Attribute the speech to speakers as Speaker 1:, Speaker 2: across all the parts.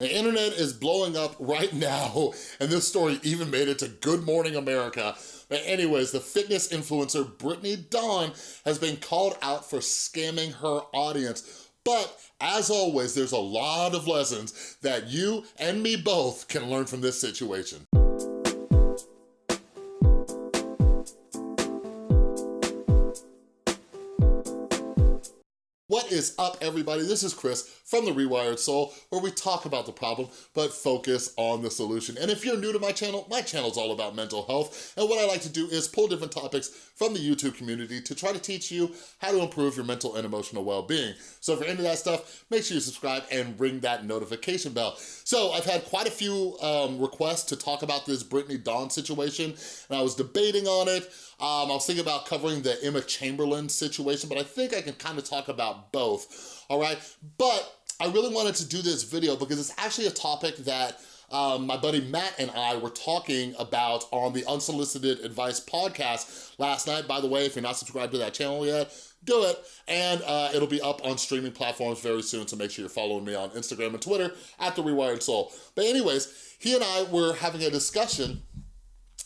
Speaker 1: The internet is blowing up right now, and this story even made it to Good Morning America. But anyways, the fitness influencer Brittany Dawn has been called out for scamming her audience. But as always, there's a lot of lessons that you and me both can learn from this situation. What is up, everybody? This is Chris from The Rewired Soul, where we talk about the problem, but focus on the solution. And if you're new to my channel, my channel is all about mental health, and what I like to do is pull different topics from the YouTube community to try to teach you how to improve your mental and emotional well-being. So if you're into that stuff, make sure you subscribe and ring that notification bell. So I've had quite a few um, requests to talk about this Brittany Dawn situation, and I was debating on it. Um, I was thinking about covering the Emma Chamberlain situation, but I think I can kind of talk about both, all right? But I really wanted to do this video because it's actually a topic that um, my buddy Matt and I were talking about on the Unsolicited Advice podcast last night. By the way, if you're not subscribed to that channel yet, do it. And uh, it'll be up on streaming platforms very soon, so make sure you're following me on Instagram and Twitter at The Rewired Soul. But anyways, he and I were having a discussion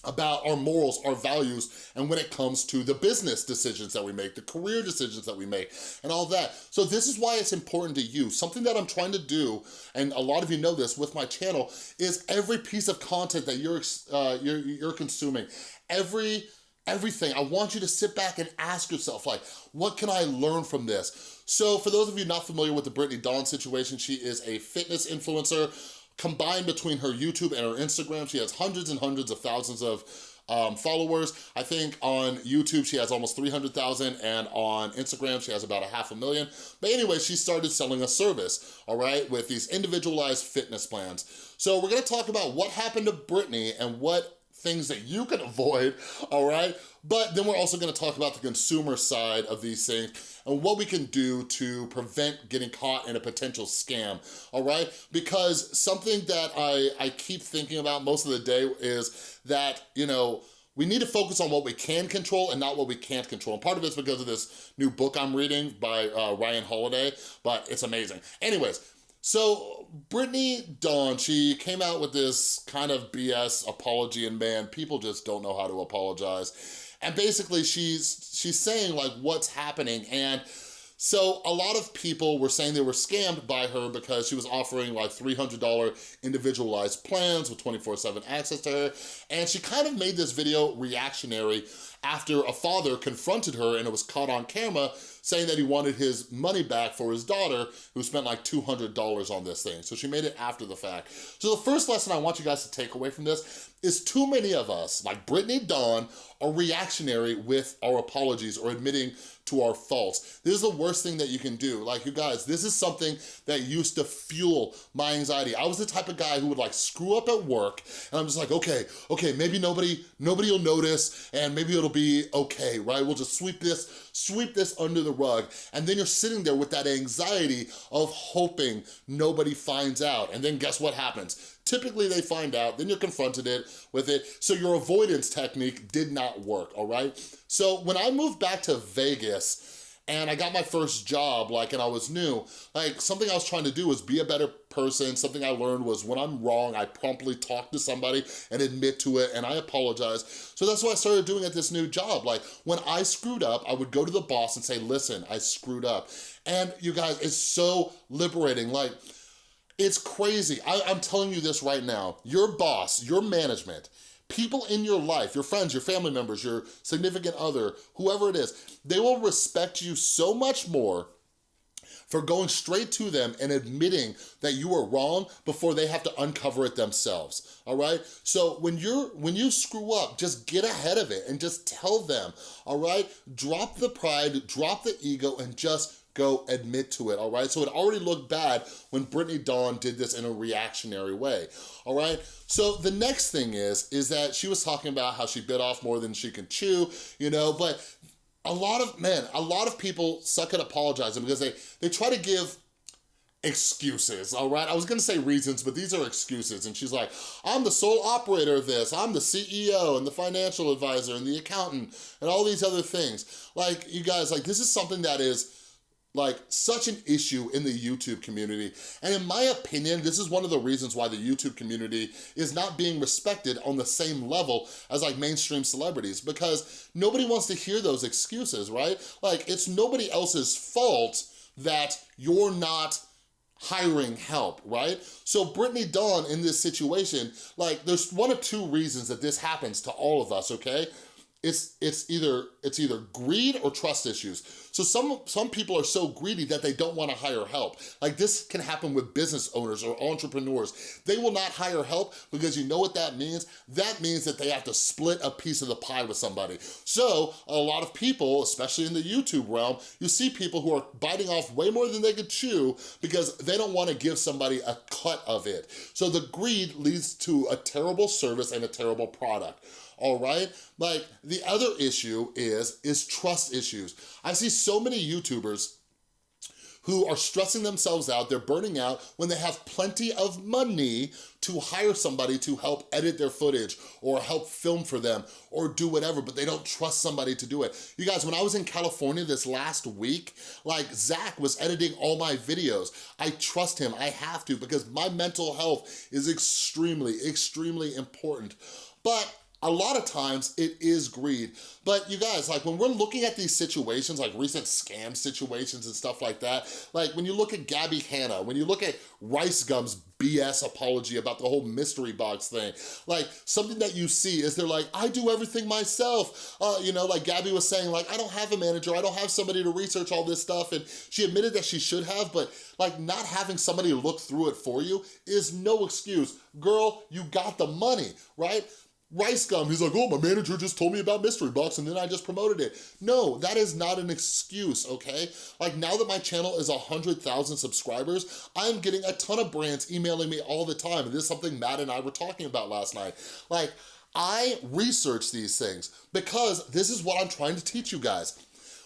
Speaker 1: about our morals, our values, and when it comes to the business decisions that we make, the career decisions that we make, and all that. So this is why it's important to you. Something that I'm trying to do, and a lot of you know this with my channel, is every piece of content that you're, uh, you're, you're consuming, every everything. I want you to sit back and ask yourself, like, what can I learn from this? So for those of you not familiar with the Brittany Dawn situation, she is a fitness influencer, Combined between her YouTube and her Instagram, she has hundreds and hundreds of thousands of um, followers. I think on YouTube, she has almost 300,000 and on Instagram, she has about a half a million. But anyway, she started selling a service, all right, with these individualized fitness plans. So we're gonna talk about what happened to Brittany and what things that you can avoid, all right? But then we're also gonna talk about the consumer side of these things and what we can do to prevent getting caught in a potential scam, all right? Because something that I, I keep thinking about most of the day is that, you know, we need to focus on what we can control and not what we can't control. And part of it's because of this new book I'm reading by uh, Ryan Holiday, but it's amazing. Anyways, so Brittany Dawn, she came out with this kind of BS apology and man, people just don't know how to apologize. And basically she's, she's saying like what's happening and so a lot of people were saying they were scammed by her because she was offering like $300 individualized plans with 24-7 access to her. And she kind of made this video reactionary after a father confronted her and it was caught on camera saying that he wanted his money back for his daughter who spent like $200 on this thing. So she made it after the fact. So the first lesson I want you guys to take away from this is too many of us, like Brittany Dawn, are reactionary with our apologies or admitting to our faults. This is the worst thing that you can do. Like you guys, this is something that used to fuel my anxiety. I was the type of guy who would like screw up at work and I'm just like, okay, okay, maybe nobody, nobody will notice and maybe it'll be okay, right? We'll just sweep this, sweep this under the rug. And then you're sitting there with that anxiety of hoping nobody finds out. And then guess what happens? Typically they find out, then you're confronted it with it. So your avoidance technique did not work, all right? So when I moved back to Vegas, and I got my first job, like, and I was new, like, something I was trying to do was be a better person. Something I learned was when I'm wrong, I promptly talk to somebody and admit to it, and I apologize. So that's what I started doing at this new job. Like, when I screwed up, I would go to the boss and say, listen, I screwed up. And you guys, it's so liberating. Like, it's crazy. I, I'm telling you this right now. Your boss, your management, people in your life, your friends, your family members, your significant other, whoever it is, they will respect you so much more for going straight to them and admitting that you were wrong before they have to uncover it themselves, all right? So when you're when you screw up, just get ahead of it and just tell them, all right? Drop the pride, drop the ego, and just go admit to it, all right? So it already looked bad when Brittany Dawn did this in a reactionary way, all right? So the next thing is, is that she was talking about how she bit off more than she can chew, you know, but a lot of, men, a lot of people suck at apologizing because they, they try to give excuses, all right? I was gonna say reasons, but these are excuses. And she's like, I'm the sole operator of this. I'm the CEO and the financial advisor and the accountant and all these other things. Like, you guys, like, this is something that is like such an issue in the YouTube community. And in my opinion, this is one of the reasons why the YouTube community is not being respected on the same level as like mainstream celebrities because nobody wants to hear those excuses, right? Like it's nobody else's fault that you're not hiring help, right? So Brittany Dawn in this situation, like there's one of two reasons that this happens to all of us, okay? It's it's either it's either greed or trust issues. So some some people are so greedy that they don't want to hire help. Like this can happen with business owners or entrepreneurs. They will not hire help because you know what that means? That means that they have to split a piece of the pie with somebody. So a lot of people, especially in the YouTube realm, you see people who are biting off way more than they could chew because they don't want to give somebody a cut of it. So the greed leads to a terrible service and a terrible product all right? Like, the other issue is, is trust issues. I see so many YouTubers who are stressing themselves out, they're burning out when they have plenty of money to hire somebody to help edit their footage or help film for them or do whatever, but they don't trust somebody to do it. You guys, when I was in California this last week, like Zach was editing all my videos. I trust him, I have to because my mental health is extremely, extremely important. But a lot of times it is greed. But you guys, like when we're looking at these situations, like recent scam situations and stuff like that, like when you look at Gabby Hanna, when you look at Rice Gum's BS apology about the whole mystery box thing, like something that you see is they're like, I do everything myself. Uh, you know, like Gabby was saying, like, I don't have a manager, I don't have somebody to research all this stuff. And she admitted that she should have, but like not having somebody look through it for you is no excuse. Girl, you got the money, right? Rice Gum, he's like, oh, my manager just told me about Mystery Box and then I just promoted it. No, that is not an excuse, okay? Like now that my channel is 100,000 subscribers, I'm getting a ton of brands emailing me all the time. And this is something Matt and I were talking about last night. Like, I research these things because this is what I'm trying to teach you guys.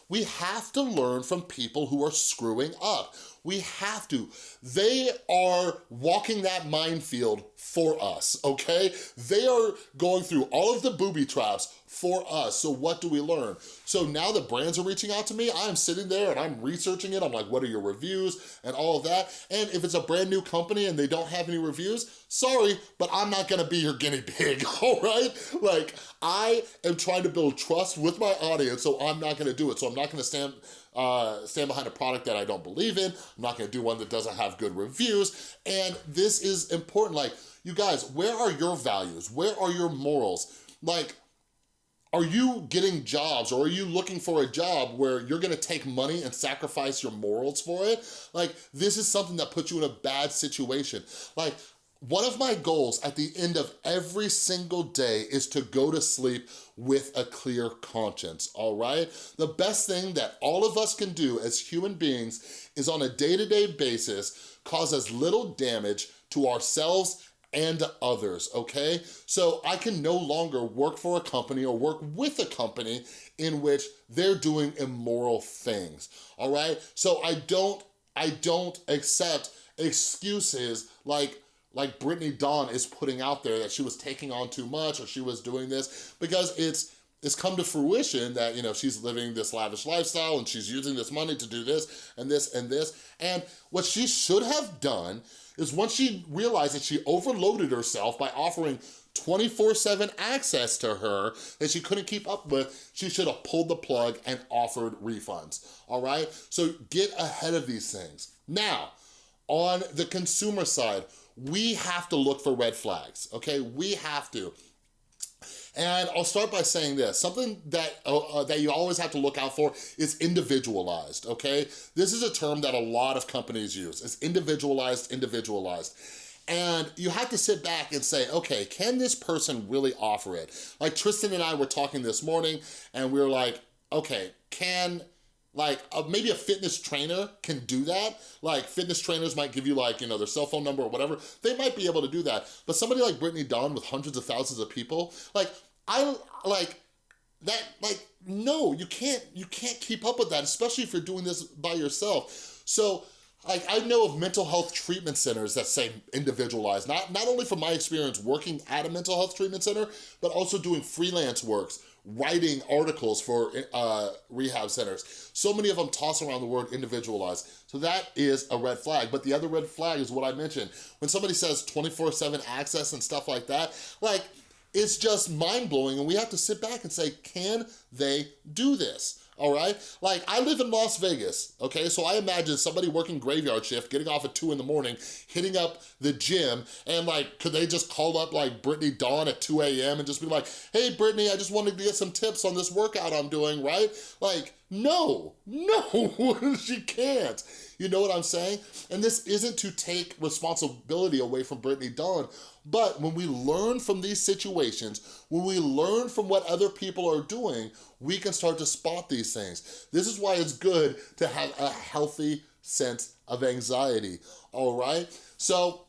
Speaker 1: We have to learn from people who are screwing up. We have to. They are walking that minefield for us, okay? They are going through all of the booby traps for us. So what do we learn? So now the brands are reaching out to me, I'm sitting there and I'm researching it. I'm like, what are your reviews and all of that? And if it's a brand new company and they don't have any reviews, sorry, but I'm not gonna be your guinea pig, all right? Like, I am trying to build trust with my audience, so I'm not gonna do it. So I'm not gonna stand uh, stand behind a product that I don't believe in. I'm not gonna do one that doesn't have good reviews. And this is important. Like, you guys, where are your values? Where are your morals? Like, are you getting jobs or are you looking for a job where you're gonna take money and sacrifice your morals for it? Like, this is something that puts you in a bad situation. Like, one of my goals at the end of every single day is to go to sleep with a clear conscience, all right? The best thing that all of us can do as human beings is on a day-to-day -day basis cause as little damage to ourselves and others, okay? So I can no longer work for a company or work with a company in which they're doing immoral things, all right? So I don't, I don't accept excuses like like Brittany Dawn is putting out there that she was taking on too much or she was doing this because it's it's come to fruition that, you know, she's living this lavish lifestyle and she's using this money to do this and this and this. And what she should have done is once she realized that she overloaded herself by offering 24-7 access to her that she couldn't keep up with, she should have pulled the plug and offered refunds, all right? So get ahead of these things. Now, on the consumer side, we have to look for red flags, okay? We have to. And I'll start by saying this, something that, uh, uh, that you always have to look out for is individualized, okay? This is a term that a lot of companies use, it's individualized, individualized. And you have to sit back and say, okay, can this person really offer it? Like Tristan and I were talking this morning and we were like, okay, can like uh, maybe a fitness trainer can do that. Like fitness trainers might give you like, you know, their cell phone number or whatever. They might be able to do that. But somebody like Brittany Dawn with hundreds of thousands of people, like I like that like no, you can't you can't keep up with that, especially if you're doing this by yourself. So like I know of mental health treatment centers that say individualized, not, not only from my experience working at a mental health treatment center, but also doing freelance works, writing articles for uh, rehab centers. So many of them toss around the word individualized. So that is a red flag. But the other red flag is what I mentioned. When somebody says 24-7 access and stuff like that, like, it's just mind-blowing and we have to sit back and say, can they do this? All right? Like, I live in Las Vegas, okay? So I imagine somebody working graveyard shift, getting off at two in the morning, hitting up the gym, and like, could they just call up like Brittany Dawn at 2 a.m. and just be like, hey, Brittany, I just wanted to get some tips on this workout I'm doing, right? Like, no, no, she can't. You know what I'm saying? And this isn't to take responsibility away from Brittany Dawn, but when we learn from these situations, when we learn from what other people are doing, we can start to spot these things. This is why it's good to have a healthy sense of anxiety, all right? So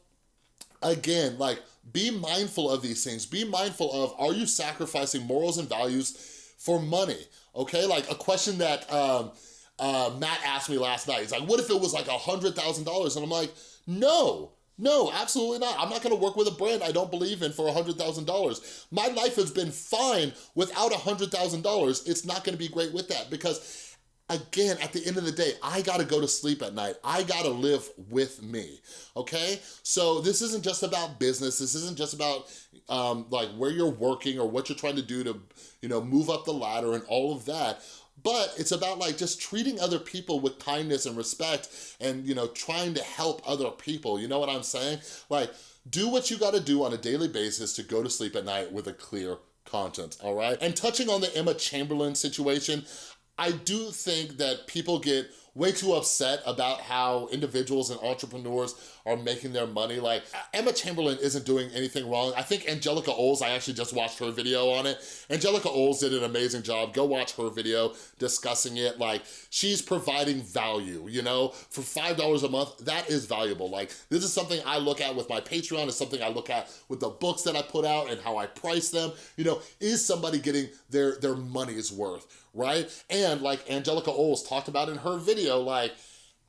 Speaker 1: again, like be mindful of these things. Be mindful of, are you sacrificing morals and values for money? Okay, like a question that um, uh, Matt asked me last night. He's like, what if it was like a $100,000? And I'm like, no, no, absolutely not. I'm not gonna work with a brand I don't believe in for $100,000. My life has been fine without $100,000. It's not gonna be great with that because again, at the end of the day, I gotta go to sleep at night. I gotta live with me, okay? So this isn't just about business. This isn't just about um, like where you're working or what you're trying to do to, you know, move up the ladder and all of that but it's about like just treating other people with kindness and respect and, you know, trying to help other people. You know what I'm saying? Like, do what you gotta do on a daily basis to go to sleep at night with a clear conscience, all right? And touching on the Emma Chamberlain situation, I do think that people get way too upset about how individuals and entrepreneurs are making their money. Like, Emma Chamberlain isn't doing anything wrong. I think Angelika Oles, I actually just watched her video on it. Angelika Oles did an amazing job. Go watch her video discussing it. Like, she's providing value, you know? For $5 a month, that is valuable. Like, this is something I look at with my Patreon. It's something I look at with the books that I put out and how I price them. You know, is somebody getting their, their money's worth, right? And like Angelika Oles talked about in her video, like,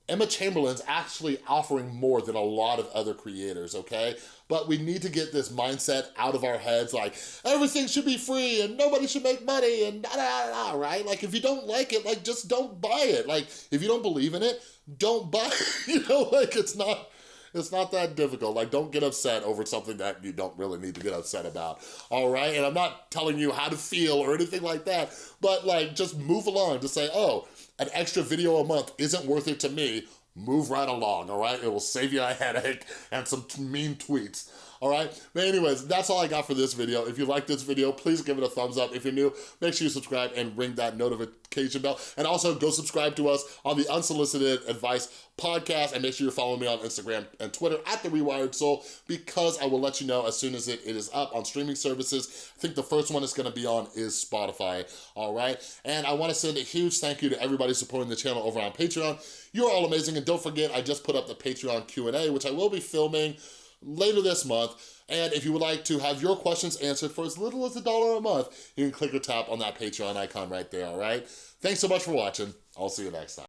Speaker 1: Emma Chamberlain's actually offering more than a lot of other creators, okay? But we need to get this mindset out of our heads, like, everything should be free and nobody should make money and da da da, right? Like, if you don't like it, like, just don't buy it. Like, if you don't believe in it, don't buy it, you know? Like, it's not, it's not that difficult. Like, don't get upset over something that you don't really need to get upset about, all right? And I'm not telling you how to feel or anything like that, but like, just move along to say, oh, an extra video a month isn't worth it to me, move right along, all right? It will save you a headache and some mean tweets all right? But anyways, that's all I got for this video. If you like this video, please give it a thumbs up. If you're new, make sure you subscribe and ring that notification bell. And also go subscribe to us on the Unsolicited Advice podcast and make sure you're following me on Instagram and Twitter at The Rewired Soul because I will let you know as soon as it, it is up on streaming services. I think the first one it's gonna be on is Spotify, all right? And I wanna send a huge thank you to everybody supporting the channel over on Patreon. You're all amazing, and don't forget, I just put up the Patreon Q&A, which I will be filming later this month. And if you would like to have your questions answered for as little as a dollar a month, you can click or tap on that Patreon icon right there, all right? Thanks so much for watching. I'll see you next time.